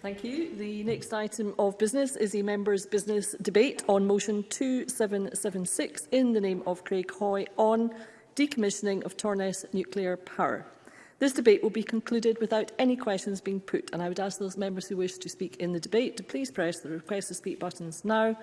Thank you. The next item of business is a member's business debate on motion 2776 in the name of Craig Hoy on decommissioning of Torness nuclear power. This debate will be concluded without any questions being put and I would ask those members who wish to speak in the debate to please press the request to speak buttons now.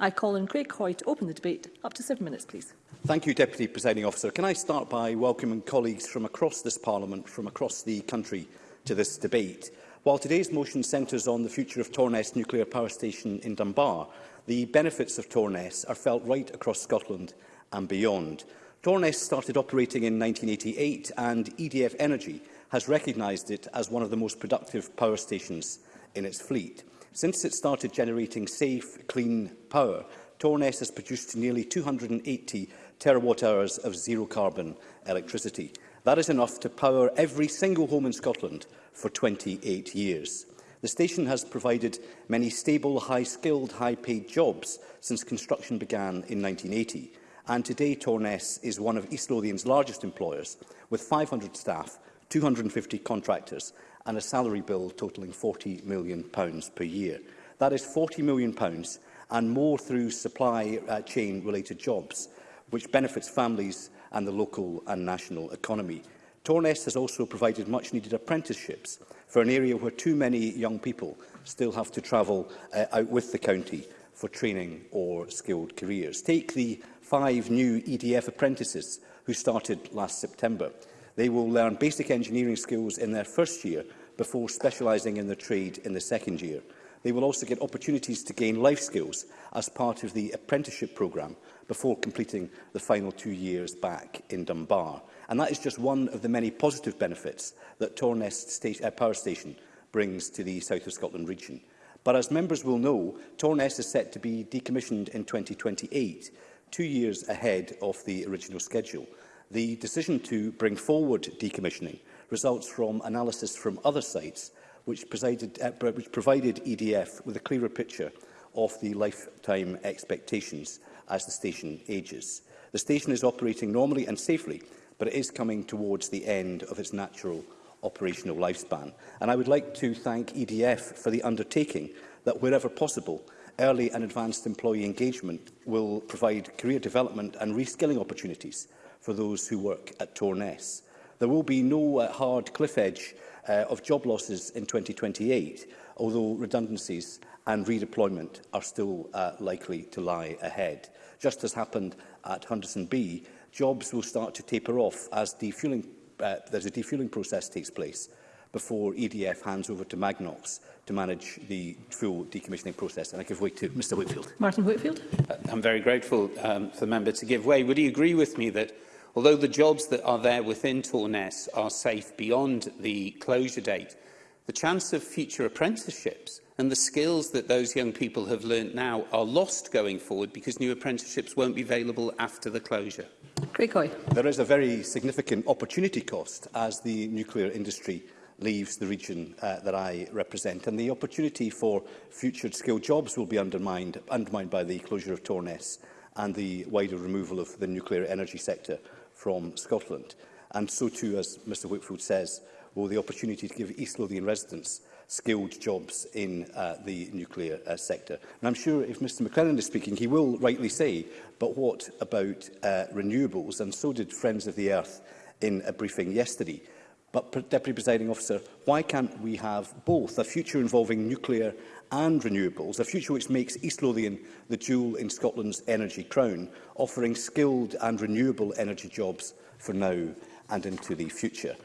I call on Craig Hoy to open the debate. Up to seven minutes, please. Thank you, Deputy Presiding Officer. Can I start by welcoming colleagues from across this Parliament, from across the country, to this debate? While today's motion centres on the future of Torness Nuclear Power Station in Dunbar, the benefits of Torness are felt right across Scotland and beyond. Torness started operating in 1988 and EDF Energy has recognised it as one of the most productive power stations in its fleet. Since it started generating safe, clean power, Torness has produced nearly 280 terawatt-hours of zero-carbon electricity. That is enough to power every single home in Scotland for 28 years. The station has provided many stable, high-skilled, high-paid jobs since construction began in 1980, and today Torness is one of East Lothian's largest employers, with 500 staff, 250 contractors and a salary bill totalling £40 million per year. That is £40 million and more through supply uh, chain related jobs, which benefits families and the local and national economy. Tornest has also provided much-needed apprenticeships for an area where too many young people still have to travel uh, out with the county for training or skilled careers. Take the five new EDF apprentices who started last September. They will learn basic engineering skills in their first year before specialising in their trade in the second year. They will also get opportunities to gain life skills as part of the apprenticeship programme, before completing the final two years back in Dunbar. And that is just one of the many positive benefits that Tornest sta uh, Power Station brings to the South of Scotland region. But as members will know, Tornest is set to be decommissioned in 2028, two years ahead of the original schedule. The decision to bring forward decommissioning results from analysis from other sites which, presided, uh, which provided EDF with a clearer picture of the lifetime expectations as the station ages. The station is operating normally and safely, but it is coming towards the end of its natural operational lifespan. And I would like to thank EDF for the undertaking that, wherever possible, early and advanced employee engagement will provide career development and reskilling opportunities for those who work at Torness. There will be no uh, hard cliff edge uh, of job losses in 2028, although redundancies and redeployment are still uh, likely to lie ahead. Just as happened at Henderson B, jobs will start to taper off as defueling, uh, there's a defueling process takes place before EDF hands over to Magnox to manage the full decommissioning process. And I give way to Mr Whitfield. Martin Whitfield. Uh, I'm very grateful um, for the member to give way. Would he agree with me that although the jobs that are there within Torness are safe beyond the closure date, The chance of future apprenticeships and the skills that those young people have learnt now are lost going forward because new apprenticeships won't be available after the closure. Greg There is a very significant opportunity cost as the nuclear industry leaves the region uh, that I represent and the opportunity for future skilled jobs will be undermined, undermined by the closure of Torness and the wider removal of the nuclear energy sector from Scotland. And so too, as Mr Whitfield says, uh, or the opportunity to give East Lothian residents skilled jobs in uh, the nuclear uh, sector. And I'm sure if Mr McLennan is speaking, he will rightly say, but what about uh, renewables? And so did Friends of the Earth in a briefing yesterday. But, Deputy Presiding Officer, why can't we have both a future involving nuclear and renewables, a future which makes East Lothian the jewel in Scotland's energy crown, offering skilled and renewable energy jobs for now and into the future?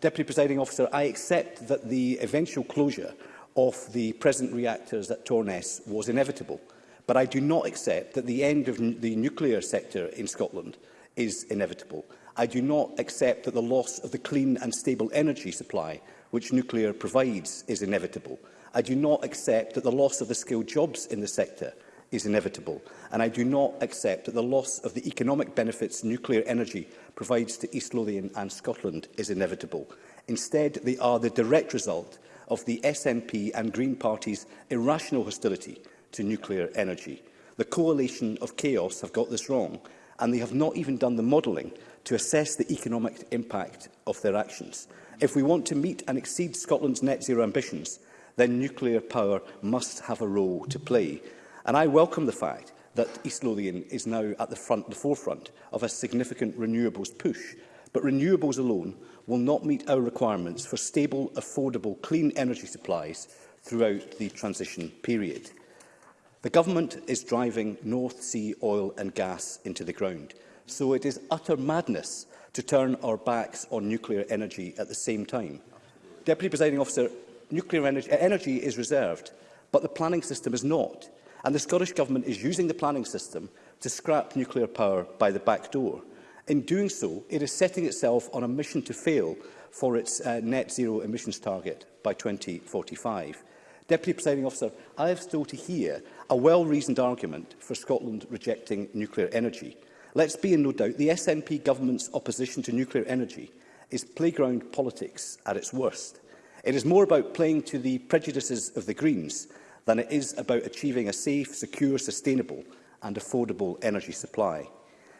Deputy Presiding Officer, I accept that the eventual closure of the present reactors at Torness was inevitable, but I do not accept that the end of the nuclear sector in Scotland is inevitable. I do not accept that the loss of the clean and stable energy supply which nuclear provides is inevitable. I do not accept that the loss of the skilled jobs in the sector is inevitable, and I do not accept that the loss of the economic benefits nuclear energy provides to East Lothian and Scotland is inevitable. Instead, they are the direct result of the SNP and Green Party's irrational hostility to nuclear energy. The coalition of chaos have got this wrong, and they have not even done the modelling to assess the economic impact of their actions. If we want to meet and exceed Scotland's net zero ambitions, then nuclear power must have a role to play. And I welcome the fact that East Lothian is now at the, front, the forefront of a significant renewables push. But renewables alone will not meet our requirements for stable, affordable, clean energy supplies throughout the transition period. The Government is driving North Sea oil and gas into the ground, so it is utter madness to turn our backs on nuclear energy at the same time. Deputy Presiding Officer, nuclear energy, energy is reserved, but the planning system is not. And the Scottish Government is using the planning system to scrap nuclear power by the back door. In doing so, it is setting itself on a mission to fail for its uh, net zero emissions target by 2045. Deputy Presiding Officer, I have still to hear a well-reasoned argument for Scotland rejecting nuclear energy. Let's be in no doubt the SNP government's opposition to nuclear energy is playground politics at its worst. It is more about playing to the prejudices of the Greens than it is about achieving a safe, secure, sustainable and affordable energy supply.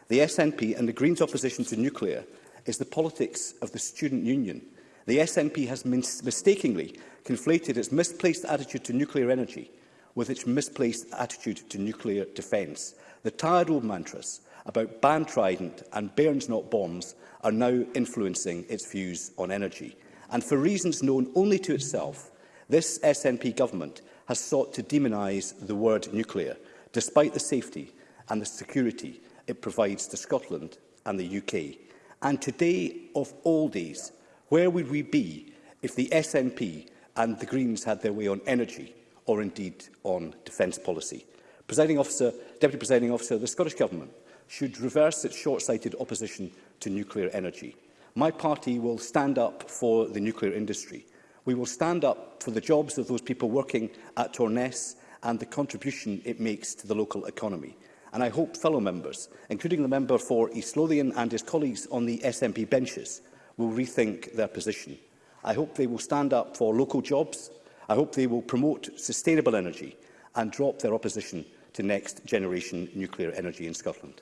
The SNP and the Greens' opposition to nuclear is the politics of the student union. The SNP has mis mistakenly conflated its misplaced attitude to nuclear energy with its misplaced attitude to nuclear defence. The tired old mantras about ban Trident and bairns not bombs are now influencing its views on energy. And for reasons known only to itself, this SNP government has sought to demonise the word nuclear, despite the safety and the security it provides to Scotland and the UK. And today, of all days, where would we be if the SNP and the Greens had their way on energy or indeed on defence policy? Presiding officer, Deputy Presiding Officer, the Scottish Government should reverse its short-sighted opposition to nuclear energy. My party will stand up for the nuclear industry We will stand up for the jobs of those people working at Torness and the contribution it makes to the local economy. And I hope fellow members, including the member for East Lothian and his colleagues on the SNP benches, will rethink their position. I hope they will stand up for local jobs. I hope they will promote sustainable energy and drop their opposition to next generation nuclear energy in Scotland.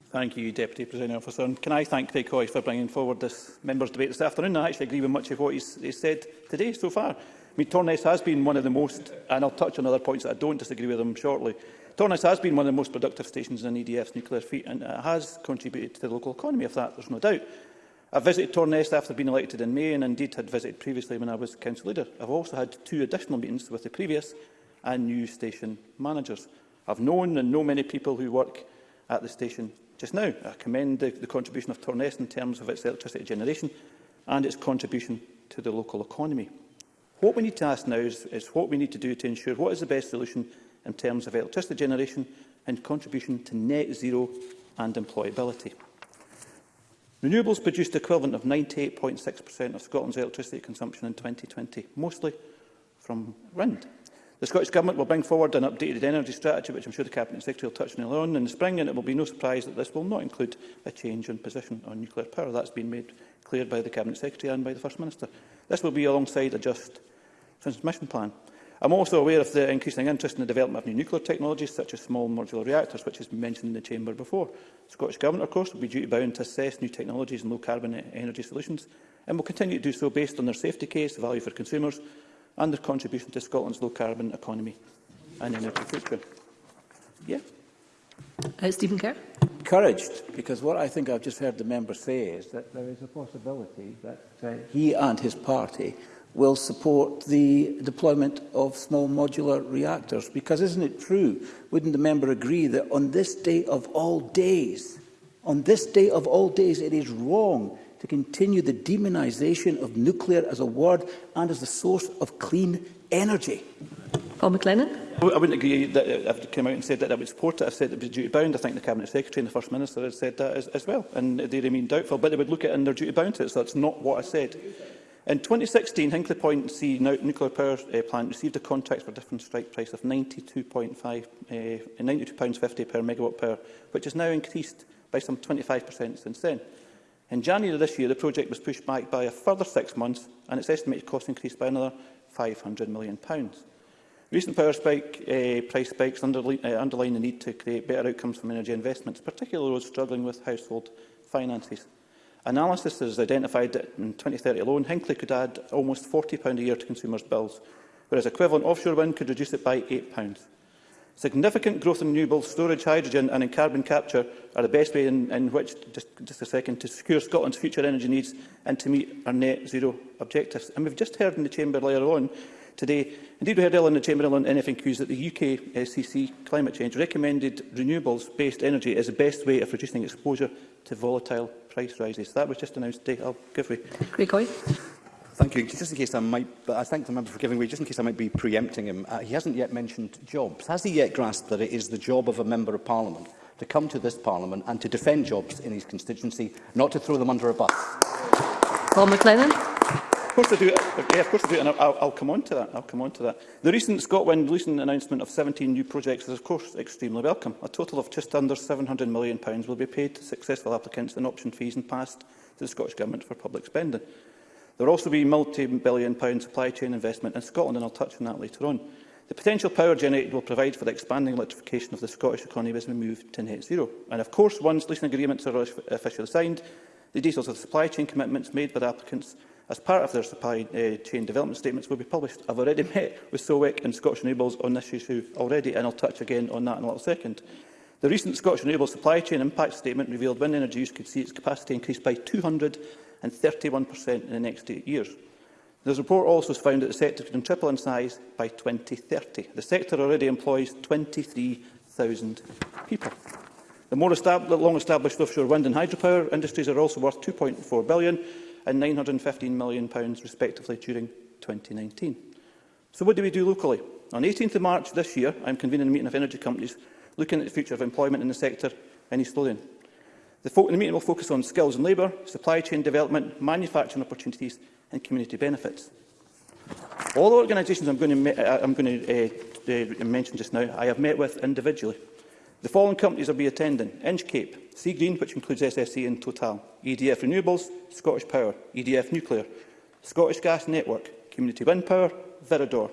Thank you, Deputy Presiding Officer. And can I thank Craig Hoy for bringing forward this members' debate this afternoon? I actually agree with much of what he's, he's said today so far. I mean, Torness has been one of the most, and I'll touch on other points that I don't disagree with him shortly, Tornis has been one of the most productive stations in EDF's nuclear fleet and uh, has contributed to the local economy of that, there's no doubt. I visited Tornest after being elected in May and indeed had visited previously when I was Council Leader. I've also had two additional meetings with the previous and new station managers. I've known and know many people who work at the station just now. I commend the, the contribution of Tornest in terms of its electricity generation and its contribution to the local economy. What we need to ask now is, is what we need to do to ensure what is the best solution in terms of electricity generation and contribution to net zero and employability. Renewables produced the equivalent of 98.6% of Scotland's electricity consumption in 2020, mostly from wind. The Scottish Government will bring forward an updated energy strategy, which I'm sure the Cabinet Secretary will touch on in the spring, and it will be no surprise that this will not include a change in position on nuclear power. That's been made clear by the Cabinet Secretary and by the First Minister. This will be alongside a just transmission plan. I'm also aware of the increasing interest in the development of new nuclear technologies, such as small modular reactors, which has been mentioned in the Chamber before. The Scottish Government, of course, will be duty-bound to assess new technologies and low-carbon e-, energy solutions, and will continue to do so based on their safety case, value for consumers, and their contribution to Scotland's low-carbon economy and energy future. Yeah. Uh, Stephen Kerr. Encouraged, because what I think I've just heard the member say is that there is a possibility that uh, he and his party will support the deployment of small modular reactors. Because isn't it true, wouldn't the member agree that on this day of all days, on this day of all days, it is wrong to continue the demonisation of nuclear as a word and as the source of clean energy? Paul McLennan. I wouldn't agree that if uh, it came out and said that I would support it. I said it would be duty bound. I think the Cabinet Secretary and the First Minister had said that as, as well. And they remain doubtful, but they would look at it and they're duty bound to it. So that's not what I said. In 2016, Hinkley Point C nuclear power uh, plant received a contract for a different strike price of £92.50 uh, eh, per megawatt power, which has now increased by some 25% since then. In January this year, the project was pushed back by a further six months and its estimated cost increased by another £500 million. Recent power spike, uh, price spikes underline, uh, underline the need to create better outcomes from energy investments, particularly those struggling with household finances analysis that has identified that in 2030 alone, Hinkley could add almost £40 a year to consumers' bills, whereas equivalent offshore wind could reduce it by £8. Significant growth in renewable storage, hydrogen and in carbon capture are the best way in, in which, just, just a second, to secure Scotland's future energy needs and to meet our net zero objectives. And we've just heard in the Chamber earlier on today, indeed we heard earlier in the Chamber on NFNQs that the UK SCC Climate Change recommended renewables-based energy as the best way of reducing exposure to volatile price rises. That was just announced today. I'll give way. Greg Hoy. Thank you. Just in case I might, but I thank the member for giving way. Just in case I might be preempting him, uh, he hasn't yet mentioned jobs. Has he yet grasped that it is the job of a member of parliament to come to this parliament and to defend jobs in his constituency, not to throw them under a bus? Paul McLennan course I do. Yeah, of course I do, and I'll, I'll come on to that. I'll come on to that. The recent Scotland recent announcement of 17 new projects is, of course, extremely welcome. A total of just under £700 million will be paid to successful applicants in option fees and passed to the Scottish Government for public spending. There will also be multi-billion pound supply chain investment in Scotland, and I'll touch on that later on. The potential power generated will provide for the expanding electrification of the Scottish economy as we move to net zero. And of course, once leasing agreements are officially signed, the details of the supply chain commitments made by the applicants as part of their supply uh, chain development statements will be published. I've already met with Solwick and Scottish Renewables on this issue already, and I'll touch again on that in a little second. The recent Scottish Renewables Supply Chain Impact Statement revealed wind energy use could see its capacity increase by 231% in the next eight years. The report also found that the sector could triple in size by 2030. The sector already employs 23,000 people. The more the long established offshore wind and hydropower industries are also worth £2.4 billion, and £915 million respectively during 2019. So what do we do locally? On 18 th of March this year, I am convening a meeting of energy companies looking at the future of employment in the sector in East Lothian. The, the meeting will focus on skills and labour, supply chain development, manufacturing opportunities and community benefits. All the organisations I'm going to, uh, I'm going to uh, uh, mention just now, I have met with individually. The following companies will be attending. Inchcape, Sea Green, which includes SSE in total, EDF Renewables, Scottish Power, EDF Nuclear, Scottish Gas Network, Community Wind Power, Virador,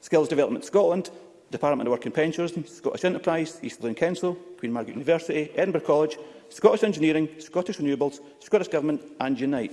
Skills Development Scotland, Department of Work and Pensions, Scottish Enterprise, East Lane Council, Queen Margaret University, Edinburgh College, Scottish Engineering, Scottish Renewables, Scottish Government and Unite.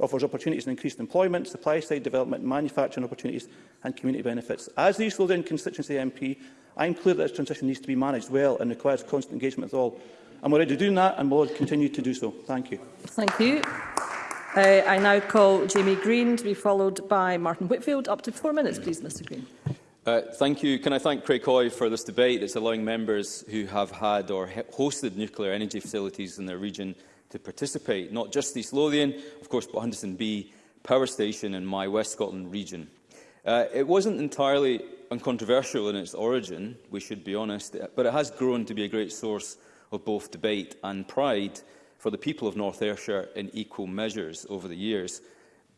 offers opportunities in increased employment, supply-side development, manufacturing opportunities and community benefits. As the East Lothian constituency MP, I am clear that this transition needs to be managed well and requires constant engagement with all. I'm already doing that and will continue to do so. Thank you. Thank you. Uh, I now call Jamie Green to be followed by Martin Whitfield. Up to four minutes, please, Mr Green. Uh, thank you. Can I thank Craig Hoy for this debate? It's allowing members who have had or hosted nuclear energy facilities in their region to participate, not just East Lothian, of course, but Henderson B Power Station in my West Scotland region. Uh, it wasn't entirely uncontroversial in its origin, we should be honest, but it has grown to be a great source of both debate and pride for the people of North Ayrshire in equal measures over the years.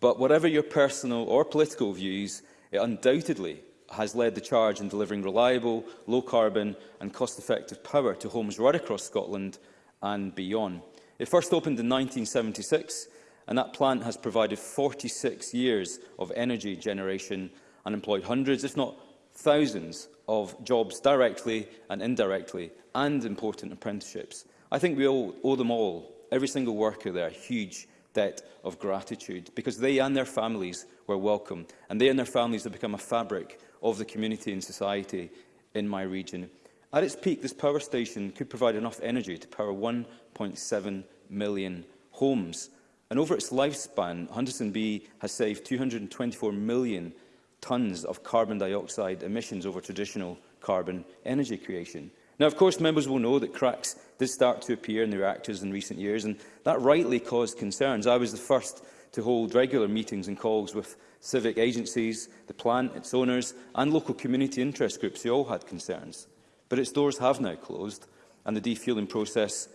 But whatever your personal or political views, it undoubtedly has led the charge in delivering reliable, low-carbon and cost-effective power to homes right across Scotland and beyond. It first opened in 1976 and that plant has provided 46 years of energy generation and employed hundreds, if not thousands of jobs directly and indirectly, and important apprenticeships. I think we all owe them all, every single worker there, a huge debt of gratitude, because they and their families were welcome, and they and their families have become a fabric of the community and society in my region. At its peak, this power station could provide enough energy to power 1.7 million homes, and over its lifespan, Hunterston B has saved 224 million tonnes of carbon dioxide emissions over traditional carbon energy creation. Now, of course, members will know that cracks did start to appear in the reactors in recent years, and that rightly caused concerns. I was the first to hold regular meetings and calls with civic agencies, the plant, its owners and local community interest groups who all had concerns. But its doors have now closed and the defueling process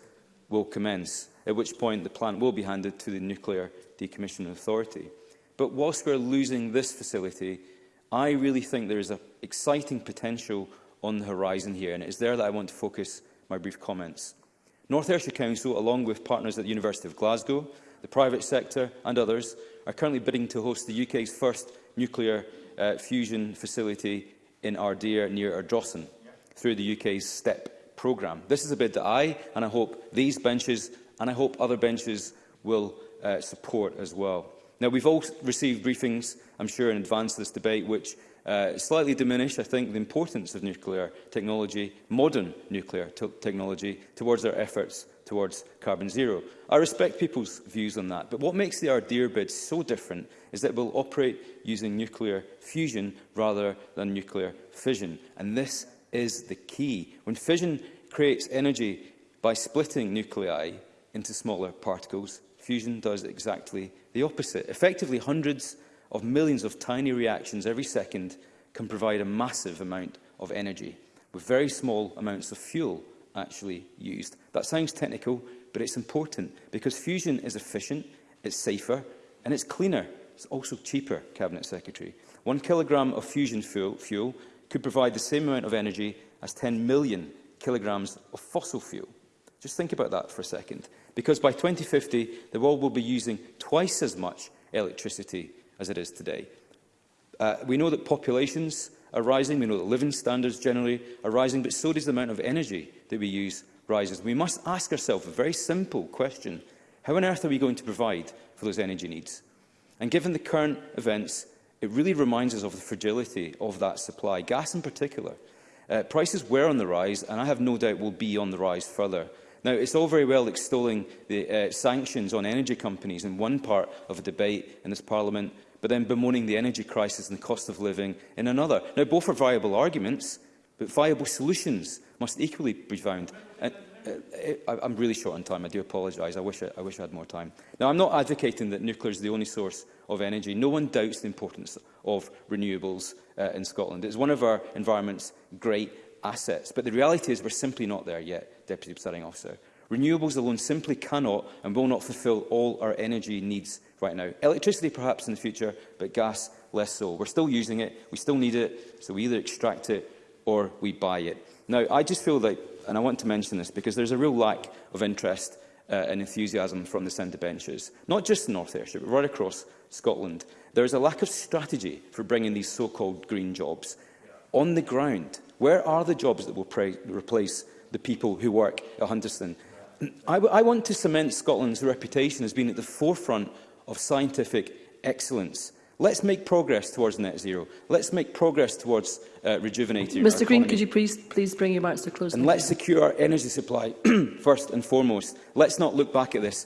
will commence, at which point the plant will be handed to the Nuclear Decommissioning Authority. But whilst we're losing this facility, I really think there is an exciting potential on the horizon here, and it is there that I want to focus my brief comments. North Ayrshire Council, along with partners at the University of Glasgow, the private sector and others, are currently bidding to host the UK's first nuclear uh, fusion facility in Ardeer near Ardrossan through the UK's STEP programme. This is a bid that I and I hope these benches and I hope other benches will uh, support as well. Now, we've all received briefings, I'm sure, in advance of this debate, which uh, slightly diminish, I think, the importance of nuclear technology, modern nuclear technology, towards our efforts towards carbon zero. I respect people's views on that, but what makes the Ardeer bid so different is that it will operate using nuclear fusion rather than nuclear fission. And this is the key. When fission creates energy by splitting nuclei into smaller particles, fusion does exactly the opposite. Effectively, hundreds of millions of tiny reactions every second can provide a massive amount of energy, with very small amounts of fuel actually used. That sounds technical, but it's important, because fusion is efficient, it's safer, and it's cleaner. It's also cheaper, Cabinet Secretary. One kilogram of fusion fuel, fuel could provide the same amount of energy as 10 million kilograms of fossil fuel. Just think about that for a second. Because by 2050, the world will be using twice as much electricity as it is today. Uh, we know that populations are rising, we know that living standards generally are rising, but so does the amount of energy that we use rises. We must ask ourselves a very simple question. How on earth are we going to provide for those energy needs? And given the current events, it really reminds us of the fragility of that supply, gas in particular. Uh, prices were on the rise, and I have no doubt will be on the rise further. Now, it's all very well extolling the uh, sanctions on energy companies in one part of a debate in this Parliament, but then bemoaning the energy crisis and the cost of living in another. Now, both are viable arguments, but viable solutions must equally be found. And, uh, I'm really short on time. I do apologise. I wish I, I wish I had more time. Now, I'm not advocating that nuclear is the only source of energy. No one doubts the importance of renewables uh, in Scotland. It's one of our environment's great assets. But the reality is we're simply not there yet, Deputy Presiding Officer. Renewables alone simply cannot and will not fulfil all our energy needs right now. Electricity perhaps in the future, but gas less so. We're still using it, we still need it, so we either extract it or we buy it. Now, I just feel like, and I want to mention this, because there's a real lack of interest uh, and enthusiasm from the centre benches, not just in North Ayrshire, but right across Scotland. There is a lack of strategy for bringing these so-called green jobs on the ground Where are the jobs that will replace the people who work at Hunterston? I, I want to cement Scotland's reputation as being at the forefront of scientific excellence. Let's make progress towards net zero. Let's make progress towards uh, rejuvenating Mr Green, economy. could you please, please bring your marks to close? And let's secure our energy supply first and foremost. Let's not look back at this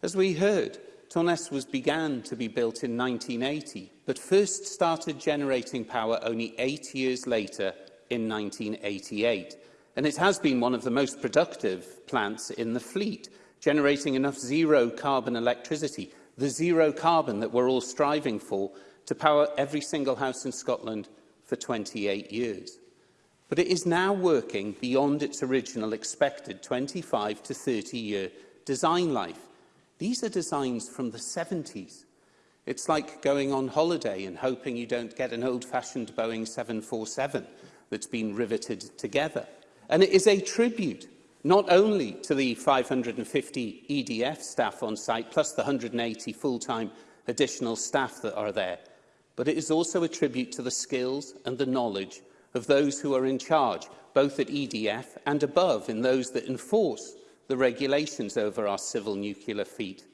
As we heard, Torness was began to be built in 1980, but first started generating power only eight years later in 1988. And it has been one of the most productive plants in the fleet, generating enough zero-carbon electricity, the zero-carbon that we're all striving for, to power every single house in Scotland for 28 years but it is now working beyond its original expected 25 to 30-year design life. These are designs from the 70s. It's like going on holiday and hoping you don't get an old-fashioned Boeing 747 that's been riveted together. And it is a tribute not only to the 550 EDF staff on site, plus the 180 full-time additional staff that are there, but it is also a tribute to the skills and the knowledge of those who are in charge, both at EDF and above, in those that enforce the regulations over our civil nuclear fleet.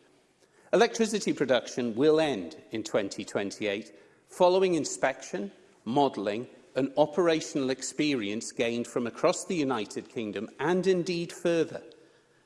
Electricity production will end in 2028 following inspection, modelling and operational experience gained from across the United Kingdom and indeed further.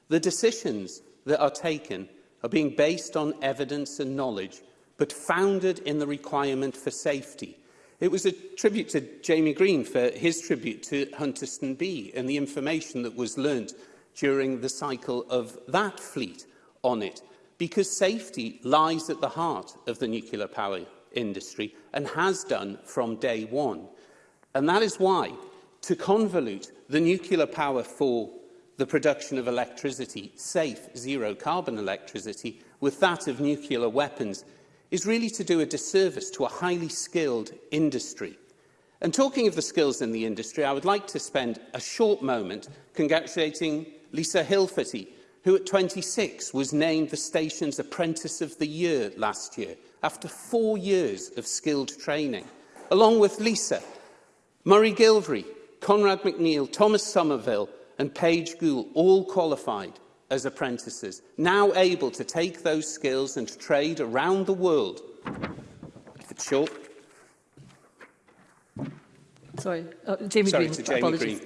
The decisions that are taken are being based on evidence and knowledge but founded in the requirement for safety It was a tribute to Jamie Green for his tribute to Hunterston B and the information that was learnt during the cycle of that fleet on it, because safety lies at the heart of the nuclear power industry and has done from day one. And that is why, to convolute the nuclear power for the production of electricity, safe, zero-carbon electricity, with that of nuclear weapons is really to do a disservice to a highly skilled industry. And talking of the skills in the industry, I would like to spend a short moment congratulating Lisa Hilferty, who at 26 was named the station's Apprentice of the Year last year, after four years of skilled training. Along with Lisa, Murray Gilvery, Conrad McNeill, Thomas Somerville and Paige Gould all qualified as apprentices, now able to take those skills and to trade around the world. For sure. Sorry, oh, Jamie Sorry, Green. To Jamie Green.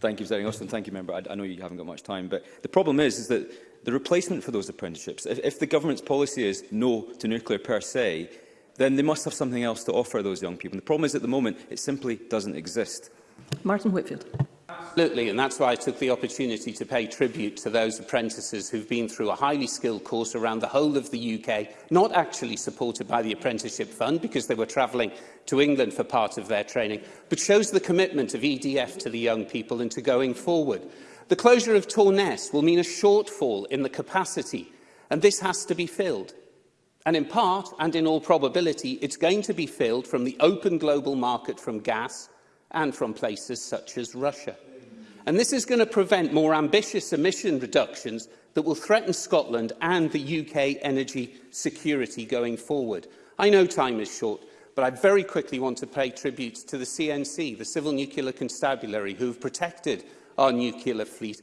Thank you, Zering Austin. Thank you, Member. I, I know you haven't got much time, but the problem is, is that the replacement for those apprenticeships, if, if the government's policy is no to nuclear per se, then they must have something else to offer those young people. And the problem is, at the moment, it simply doesn't exist. Martin Whitfield. Absolutely, and that's why I took the opportunity to pay tribute to those apprentices who've been through a highly skilled course around the whole of the UK, not actually supported by the Apprenticeship Fund because they were travelling to England for part of their training, but shows the commitment of EDF to the young people and to going forward. The closure of Torness will mean a shortfall in the capacity, and this has to be filled. And in part, and in all probability, it's going to be filled from the open global market from gas – and from places such as Russia. And this is going to prevent more ambitious emission reductions that will threaten Scotland and the UK energy security going forward. I know time is short, but I very quickly want to pay tribute to the CNC, the Civil Nuclear Constabulary, who have protected our nuclear fleet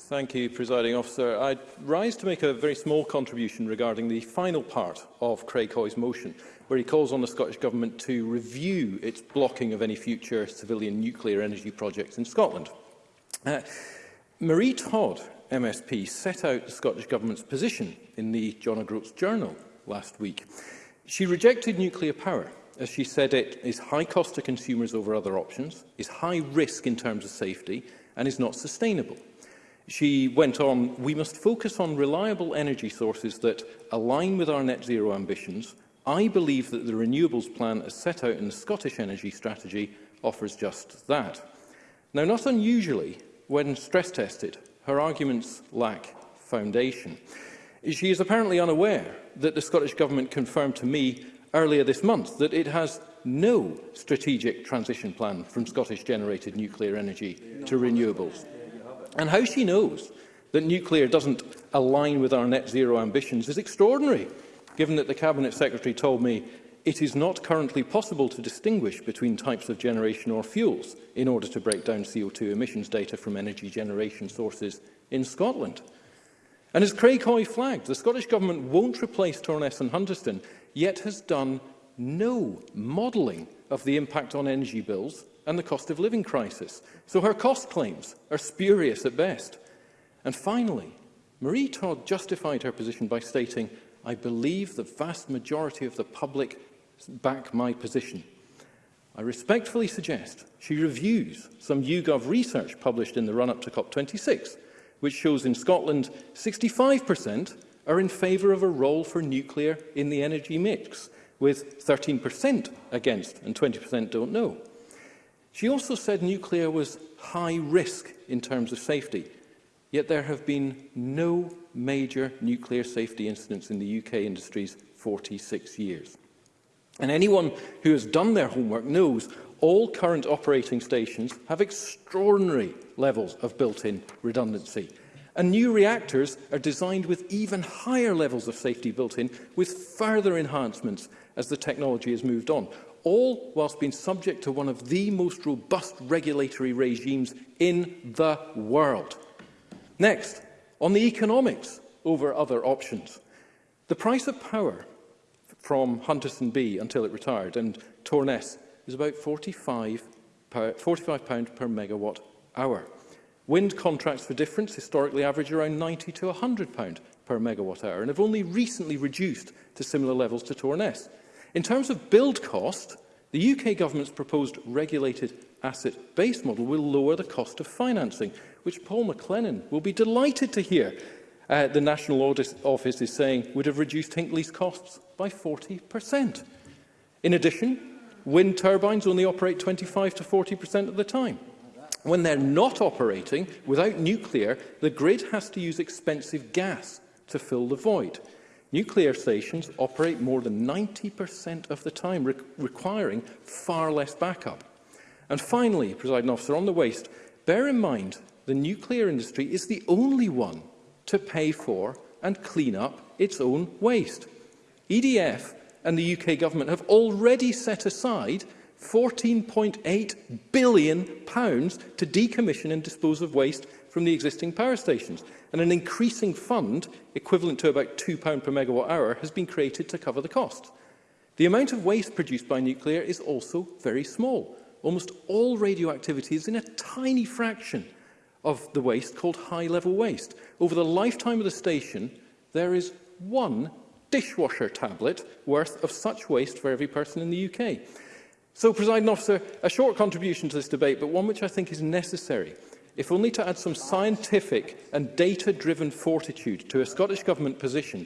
Thank you, Presiding Officer. I rise to make a very small contribution regarding the final part of Craig Hoy's motion, where he calls on the Scottish Government to review its blocking of any future civilian nuclear energy projects in Scotland. Uh, Marie Todd MSP set out the Scottish Government's position in the John O'Groats Journal last week. She rejected nuclear power as she said it is high cost to consumers over other options, is high risk in terms of safety and is not sustainable. She went on, we must focus on reliable energy sources that align with our net zero ambitions. I believe that the renewables plan as set out in the Scottish Energy Strategy offers just that. Now, not unusually, when stress tested, her arguments lack foundation. She is apparently unaware that the Scottish Government confirmed to me earlier this month that it has no strategic transition plan from Scottish-generated nuclear energy to renewables. And how she knows that nuclear doesn't align with our net zero ambitions is extraordinary, given that the Cabinet Secretary told me it is not currently possible to distinguish between types of generation or fuels in order to break down CO2 emissions data from energy generation sources in Scotland. And as Craig Hoy flagged, the Scottish Government won't replace Torness and Hunterston, yet has done no modelling of the impact on energy bills and the cost of living crisis. So her cost claims are spurious at best. And finally, Marie Todd justified her position by stating, I believe the vast majority of the public back my position. I respectfully suggest she reviews some YouGov research published in the run-up to COP26, which shows in Scotland 65% are in favour of a role for nuclear in the energy mix, with 13% against and 20% don't know. She also said nuclear was high risk in terms of safety, yet there have been no major nuclear safety incidents in the UK industry's 46 years. And anyone who has done their homework knows all current operating stations have extraordinary levels of built-in redundancy. And new reactors are designed with even higher levels of safety built in, with further enhancements as the technology has moved on, all whilst being subject to one of the most robust regulatory regimes in the world. Next, on the economics over other options. The price of power from Hunterston B until it retired. And Torness is about £45 per, £45 per megawatt hour. Wind contracts for difference historically average around £90 to £100 per megawatt hour and have only recently reduced to similar levels to Torness. In terms of build cost, the UK government's proposed regulated asset-based model will lower the cost of financing, which Paul McLennan will be delighted to hear uh, the National Audit Office is saying would have reduced Hinkley's costs by 40%. In addition, wind turbines only operate 25 to 40% of the time. When they're not operating, without nuclear, the grid has to use expensive gas to fill the void. Nuclear stations operate more than 90% of the time, re requiring far less backup. And finally, President Officer, on the waste, bear in mind the nuclear industry is the only one to pay for and clean up its own waste. EDF and the UK government have already set aside £14.8 billion pounds to decommission and dispose of waste from the existing power stations. And an increasing fund, equivalent to about £2 per megawatt hour, has been created to cover the cost. The amount of waste produced by nuclear is also very small. Almost all radioactivity is in a tiny fraction of the waste called high-level waste. Over the lifetime of the station, there is one dishwasher tablet worth of such waste for every person in the UK. So, President Officer, a short contribution to this debate, but one which I think is necessary, if only to add some scientific and data-driven fortitude to a Scottish Government position,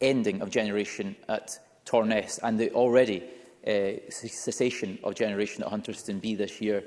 ending of generation at Torness and the already uh, cessation of generation at Hunterston B this year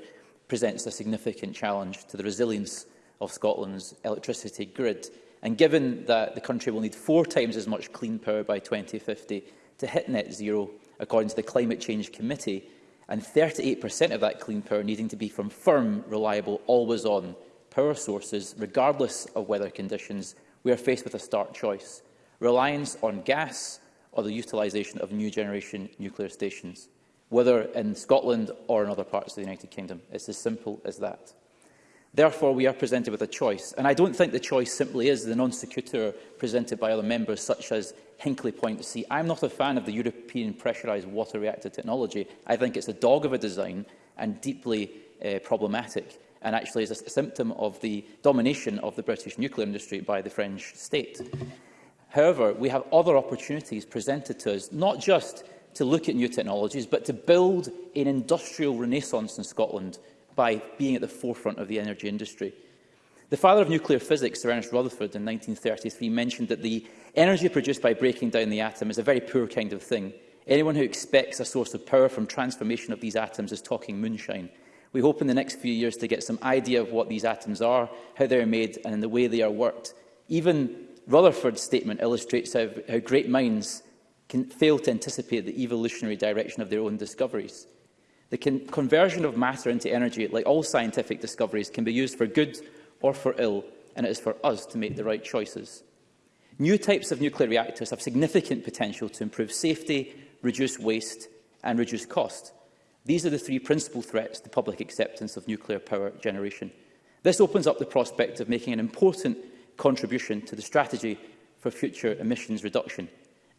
presents a significant challenge to the resilience of Scotland's electricity grid. And given that the country will need four times as much clean power by 2050 to hit net zero, according to the Climate Change Committee, and 38% of that clean power needing to be from firm, reliable, always-on power sources, regardless of weather conditions, we are faced with a stark choice. Reliance on gas or the utilisation of new generation nuclear stations, whether in Scotland or in other parts of the United Kingdom. It's as simple as that. Therefore, we are presented with a choice, and I don't think the choice simply is the non sequitur presented by other members, such as Hinkley Point C. I'm not a fan of the European pressurised water reactor technology. I think it's a dog of a design and deeply uh, problematic, and actually is a symptom of the domination of the British nuclear industry by the French state. However, we have other opportunities presented to us, not just to look at new technologies, but to build an industrial renaissance in Scotland by being at the forefront of the energy industry. The father of nuclear physics, Sir Ernest Rutherford, in 1933 mentioned that the energy produced by breaking down the atom is a very poor kind of thing. Anyone who expects a source of power from transformation of these atoms is talking moonshine. We hope in the next few years to get some idea of what these atoms are, how they are made and the way they are worked. Even Rutherford's statement illustrates how, how great minds can fail to anticipate the evolutionary direction of their own discoveries. The con conversion of matter into energy, like all scientific discoveries, can be used for good or for ill, and it is for us to make the right choices. New types of nuclear reactors have significant potential to improve safety, reduce waste and reduce cost. These are the three principal threats to public acceptance of nuclear power generation. This opens up the prospect of making an important contribution to the strategy for future emissions reduction,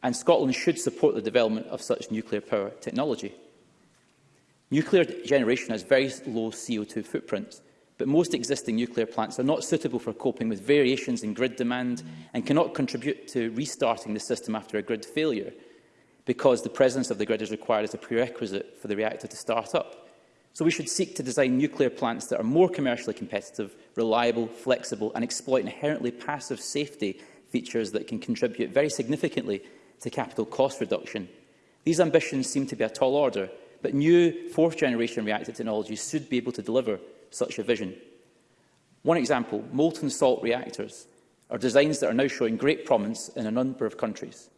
and Scotland should support the development of such nuclear power technology. Nuclear generation has very low CO2 footprints, but most existing nuclear plants are not suitable for coping with variations in grid demand and cannot contribute to restarting the system after a grid failure, because the presence of the grid is required as a prerequisite for the reactor to start up. So we should seek to design nuclear plants that are more commercially competitive, reliable, flexible and exploit inherently passive safety features that can contribute very significantly to capital cost reduction. These ambitions seem to be a tall order, but new fourth-generation reactor technologies should be able to deliver such a vision. One example, molten salt reactors, are designs that are now showing great promise in a number of countries.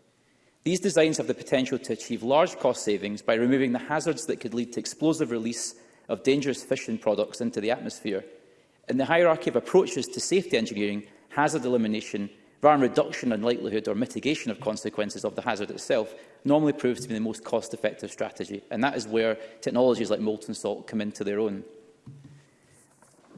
These designs have the potential to achieve large cost savings by removing the hazards that could lead to explosive release of dangerous fission products into the atmosphere. In the hierarchy of approaches to safety engineering, hazard elimination, rather reduction and likelihood or mitigation of consequences of the hazard itself, normally proves to be the most cost-effective strategy. And that is where technologies like molten salt come into their own.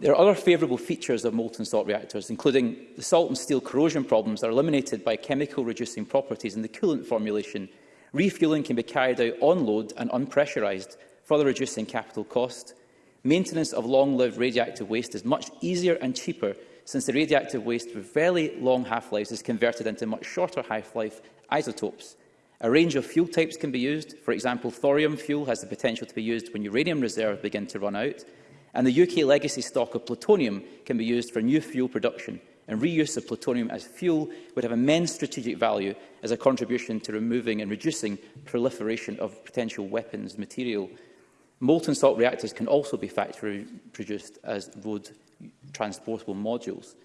There are other favourable features of molten salt reactors, including the salt and steel corrosion problems are eliminated by chemical reducing properties in the coolant formulation. Refueling can be carried out on load and unpressurised, further reducing capital cost. Maintenance of long-lived radioactive waste is much easier and cheaper since the radioactive waste with very long half-lives is converted into much shorter half-life isotopes. A range of fuel types can be used. For example, thorium fuel has the potential to be used when uranium reserves begin to run out. And the UK legacy stock of plutonium can be used for new fuel production. And reuse of plutonium as fuel would have immense strategic value as a contribution to removing and reducing proliferation of potential weapons material. Molten salt reactors can also be factory produced as road transportable modules.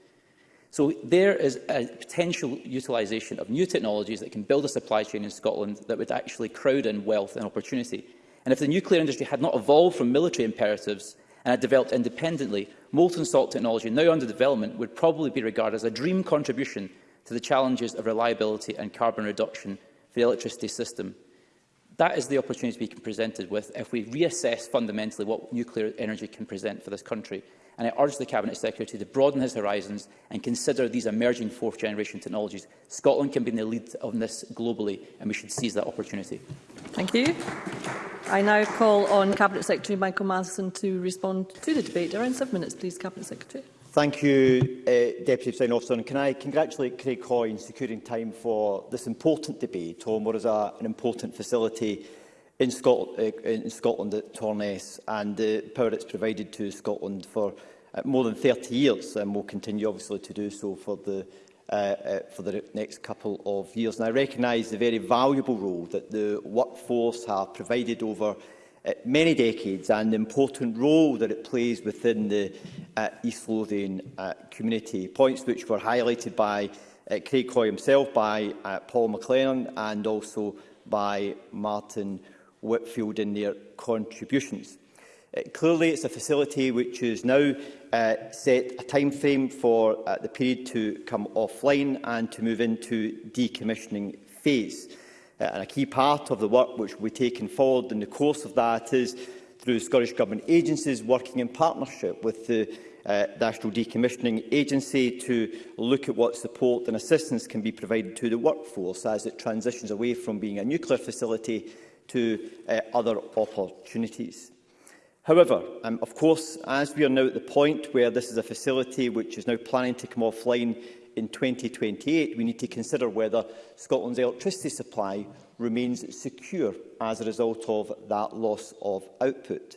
So there is a potential utilisation of new technologies that can build a supply chain in Scotland that would actually crowd in wealth and opportunity. And if the nuclear industry had not evolved from military imperatives and had developed independently, molten salt technology now under development would probably be regarded as a dream contribution to the challenges of reliability and carbon reduction for the electricity system. That is the opportunity we can presented with if we reassess fundamentally what nuclear energy can present for this country. And I urge the Cabinet Secretary to broaden his horizons and consider these emerging fourth-generation technologies. Scotland can be in the lead on this globally, and we should seize that opportunity. Thank you. I now call on Cabinet Secretary Michael Matheson to respond to the debate. Around seven minutes, please, Cabinet Secretary. Thank you, uh, Deputy President Officer. And can I congratulate Craig Hoy in securing time for this important debate on what is a, an important facility in Scotland, uh, in Scotland at Torness and the uh, power it's provided to Scotland for uh, more than 30 years and will continue obviously to do so for the uh, uh, for the next couple of years. And I recognise the very valuable role that the workforce have provided over uh, many decades and the important role that it plays within the uh, East Lothian uh, community, points which were highlighted by uh, Craig Coy himself, by uh, Paul McLennan and also by Martin Whitfield in their contributions. Uh, clearly, it's a facility which is now uh, set a time frame for uh, the period to come offline and to move into decommissioning phase. Uh, and a key part of the work which will be taken forward in the course of that is through Scottish Government agencies working in partnership with the uh, National Decommissioning Agency to look at what support and assistance can be provided to the workforce as it transitions away from being a nuclear facility to uh, other opportunities. However, um, of course, as we are now at the point where this is a facility which is now planning to come offline in 2028, we need to consider whether Scotland's electricity supply remains secure as a result of that loss of output.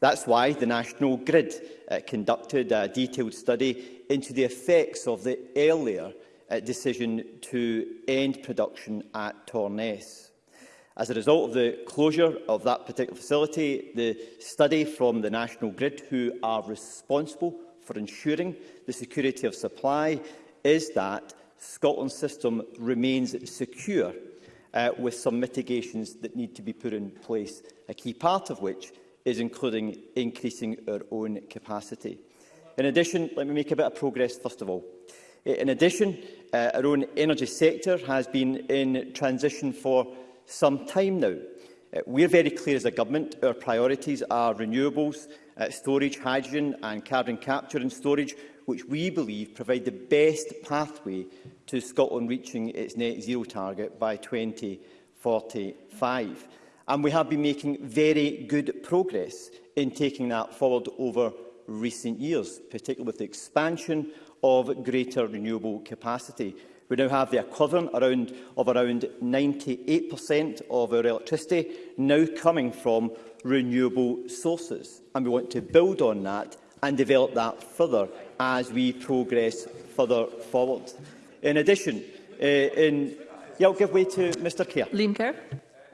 That's why the National Grid uh, conducted a detailed study into the effects of the earlier uh, decision to end production at Torness. As a result of the closure of that particular facility, the study from the National Grid, who are responsible for ensuring the security of supply, is that Scotland's system remains secure uh, with some mitigations that need to be put in place, a key part of which is including increasing our own capacity. In addition, let me make a bit of progress first of all. Uh, in addition, uh, our own energy sector has been in transition for some time now. Uh, we're very clear as a government, our priorities are renewables, uh, storage, hydrogen and carbon capture and storage, which we believe provide the best pathway to Scotland reaching its net zero target by 2045. And we have been making very good progress in taking that forward over recent years, particularly with the expansion of greater renewable capacity. We now have the equivalent around, of around 98% of our electricity now coming from renewable sources. And we want to build on that and develop that further as we progress further forward. In addition, uh, in, yeah, I'll give way to Mr Kerr. Liam Kerr.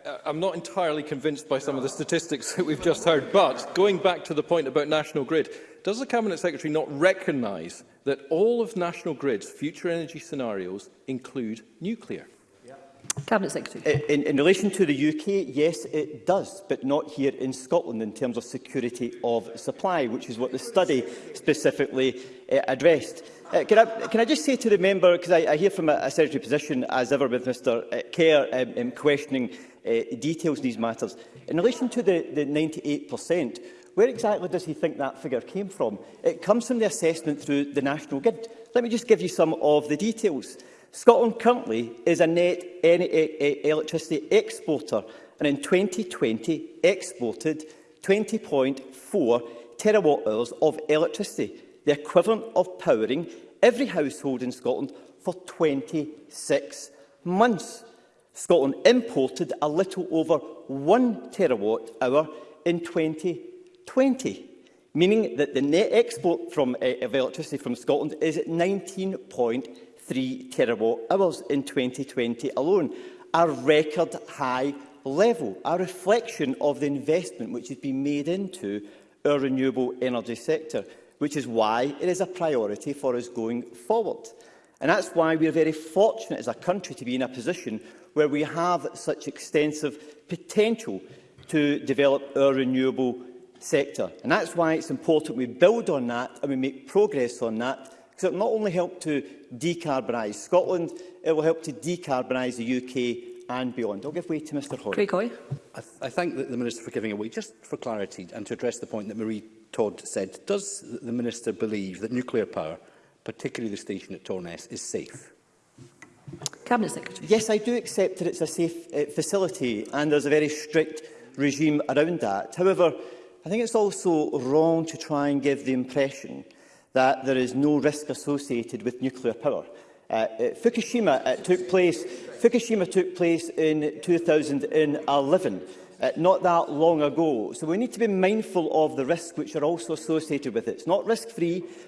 Uh, I'm not entirely convinced by some of the statistics that we've just heard, but going back to the point about National Grid, does the Cabinet Secretary not recognise that all of National Grid's future energy scenarios include nuclear? Cabinet Secretary. In, in relation to the UK, yes, it does, but not here in Scotland in terms of security of supply, which is what the study specifically uh, addressed. Uh, can, I, can I just say to the member, because I, I hear from a, a secretary position, as ever with Mr uh, eh, Kerr, um, um, questioning uh, details in these matters. In relation to the, the 98%, where exactly does he think that figure came from? It comes from the assessment through the National Grid. Let me just give you some of the details. Scotland currently is a net e- e- electricity exporter and in 2020 exported 20.4 terawatt hours of electricity, the equivalent of powering every household in Scotland for 26 months. Scotland imported a little over 1 terawatt hour in 2020, meaning that the net export from, uh, of electricity from Scotland is 19.6 three terawatt hours in 2020 alone, a record high level, a reflection of the investment which has been made into our renewable energy sector, which is why it is a priority for us going forward. And that's why we are very fortunate as a country to be in a position where we have such extensive potential to develop our renewable sector. And that's why it's important we build on that and we make progress on that because it will not only help to decarbonise Scotland, it will help to decarbonise the UK and beyond. I'll give way to Mr Hoy. Craig Hoy. I, th I thank the, the Minister for giving away. Just for clarity and to address the point that Marie Todd said, does the Minister believe that nuclear power, particularly the station at Torness, is safe? Cabinet Secretary. Yes, I do accept that it's a safe uh, facility and there's a very strict regime around that. However, I think it's also wrong to try and give the impression that there is no risk associated with nuclear power. Uh, uh Fukushima uh, took place Fukushima took place in 2011 uh, not that long ago. So we need to be mindful of the risks which are also associated with it. It's not risk-free,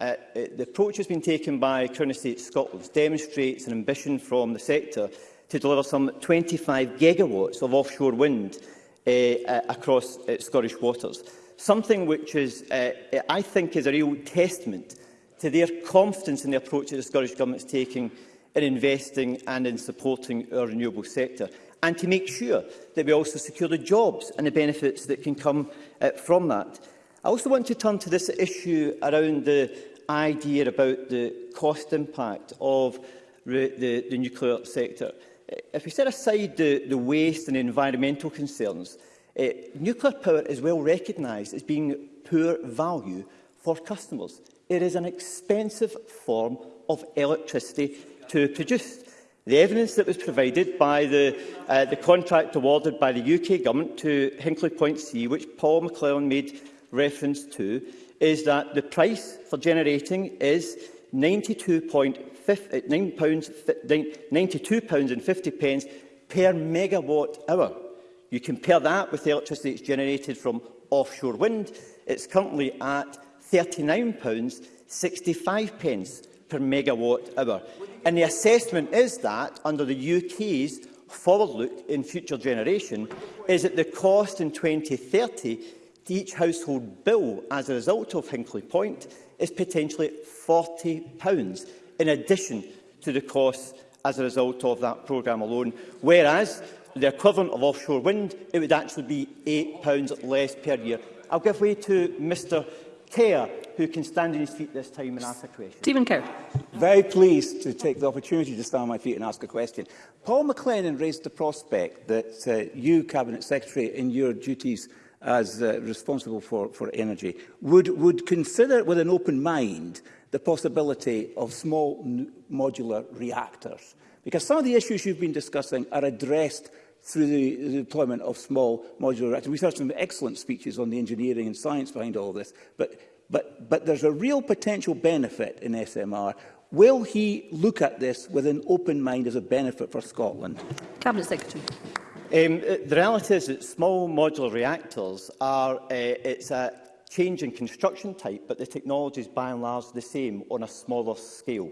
Uh, uh, the approach has been taken by Crown Estate Scotland demonstrates an ambition from the sector to deliver some 25 gigawatts of offshore wind uh, uh, across uh, Scottish waters, something which is, uh, I think is a real testament to their confidence in the approach that the Scottish Government is taking in investing and in supporting our renewable sector, and to make sure that we also secure the jobs and the benefits that can come uh, from that. I also want to turn to this issue around the idea about the cost impact of the, the nuclear sector. Eh, if we set aside the, the waste and environmental concerns, uh, nuclear power is well recognised as being poor value for customers. It is an expensive form of electricity to produce. The evidence that was provided by the, uh, the contract awarded by the UK Government to Hinkley Point C, which Paul McClellan made reference to, is that the price for generating is £92.50 per megawatt hour. You compare that with the electricity that's generated from offshore wind. It's currently at £39.65 per megawatt hour. And the assessment is that, under the UK's forward look in future generation, is that the cost in 2030 each household bill as a result of Hinkley Point is potentially £40 in addition to the cost as a result of that programme alone, whereas the equivalent of offshore wind, it would actually be £8 less per year. I'll give way to Mr Kerr, who can stand on his feet this time and ask a question. Stephen Kerr. Very pleased to take the opportunity to stand on my feet and ask a question. Paul McLennan raised the prospect that uh, you, Cabinet Secretary, in your duties as uh, responsible for, for energy, would, would consider with an open mind the possibility of small modular reactors. Because some of the issues you've been discussing are addressed through the, the deployment of small modular reactors. We've heard some excellent speeches on the engineering and science behind all this, but, but, but there's a real potential benefit in SMR. Will he look at this with an open mind as a benefit for Scotland? Cabinet Secretary. Um, the reality is that small modular reactors are uh, it's a change in construction type, but the technology is by and large the same on a smaller scale.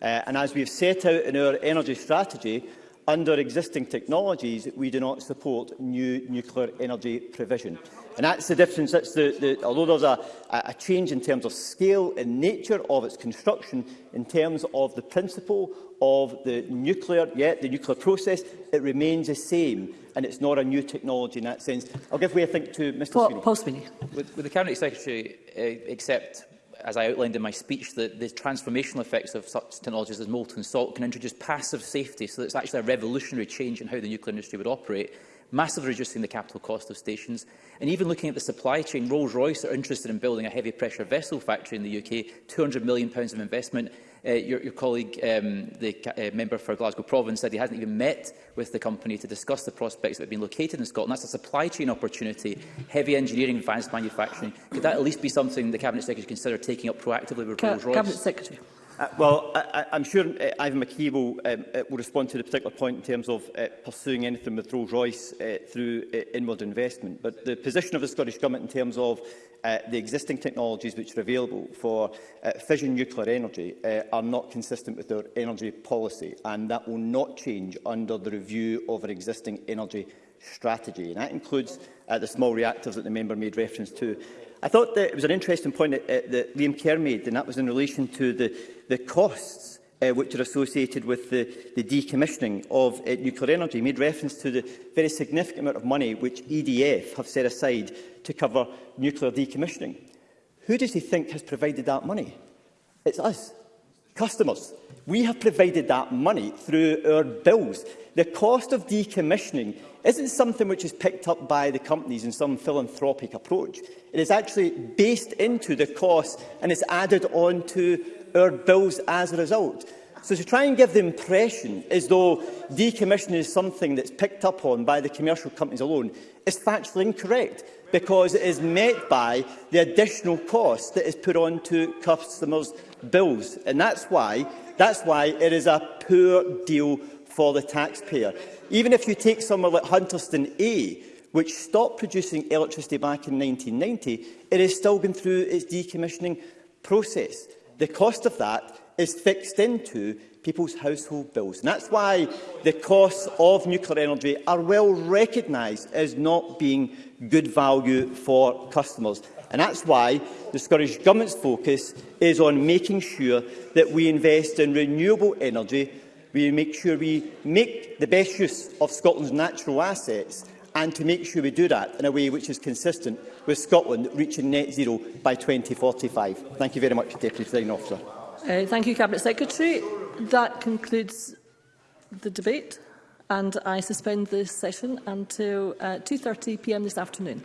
Uh, and as we've set out in our energy strategy, under existing technologies, we do not support new nuclear energy provision. And that's the difference. That's the, the, although there's a, a change in terms of scale and nature of its construction, in terms of the principle of the nuclear, yeah, the nuclear process, it remains the same and it's not a new technology in that sense. I'll give way, I think, to Mr Paul, Sweeney. Paul Sweeney. Would, would the Cabinet Secretary uh, accept as I outlined in my speech, that the transformational effects of such technologies as molten salt can introduce passive safety, so it's actually a revolutionary change in how the nuclear industry would operate massively reducing the capital cost of stations, and even looking at the supply chain, Rolls-Royce are interested in building a heavy-pressure vessel factory in the UK, £200 million of investment. Uh, your, your, colleague, um, the uh, member for Glasgow Province, said he hasn't even met with the company to discuss the prospects that have been located in Scotland. That's a supply chain opportunity, heavy engineering, advanced manufacturing. Could that at least be something the Cabinet Secretary consider taking up proactively with Ca Rolls-Royce? Cabinet Secretary. Uh, well, I, I'm sure uh, Ivan McKee will, um, uh, will respond to the particular point in terms of uh, pursuing anything with Rolls-Royce uh, through uh, inward investment. But the position of the Scottish Government in terms of uh, the existing technologies which are available for uh, fission nuclear energy uh, are not consistent with our energy policy, and that will not change under the review of our existing energy strategy. And that includes uh, the small reactors that the member made reference to I thought that it was an interesting point that, uh, that Liam Kerr made, and that was in relation to the, the costs uh, which are associated with the, the decommissioning of uh, nuclear energy. He made reference to the very significant amount of money which EDF have set aside to cover nuclear decommissioning. Who does he think has provided that money? It's us customers. We have provided that money through our bills. The cost of decommissioning isn't something which is picked up by the companies in some philanthropic approach. It is actually based into the cost and is added on to our bills as a result. So to try and give the impression as though decommissioning is something that's picked up on by the commercial companies alone is factually incorrect because it is met by the additional cost that is put on to customers' bills. And that's why, that's why it is a poor deal for the taxpayer. Even if you take somewhere like Hunterston A, which stopped producing electricity back in 1990, it has still going through its decommissioning process. The cost of that is fixed into people's household bills. And that's why the costs of nuclear energy are well recognised as not being good value for customers. And that's why the Scottish Government's focus is on making sure that we invest in renewable energy, we make sure we make the best use of Scotland's natural assets, and to make sure we do that in a way which is consistent with Scotland reaching net zero by 2045. Thank you very much, Deputy Presiding Officer. Uh, thank you, Cabinet Secretary. That concludes the debate and I suspend this session until 2.30pm uh, this afternoon.